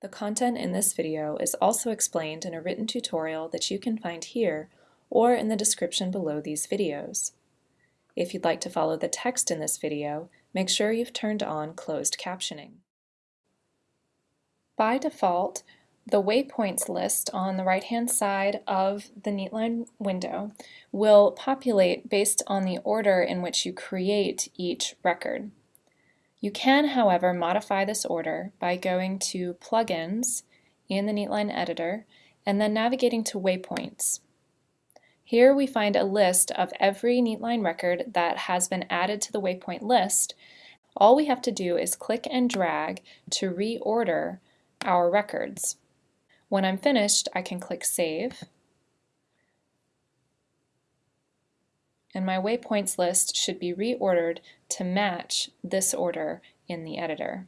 The content in this video is also explained in a written tutorial that you can find here or in the description below these videos. If you'd like to follow the text in this video, make sure you've turned on closed captioning. By default, the waypoints list on the right-hand side of the Neatline window will populate based on the order in which you create each record. You can, however, modify this order by going to Plugins in the Neatline editor and then navigating to Waypoints. Here we find a list of every Neatline record that has been added to the waypoint list. All we have to do is click and drag to reorder our records. When I'm finished, I can click Save. And my waypoints list should be reordered to match this order in the editor.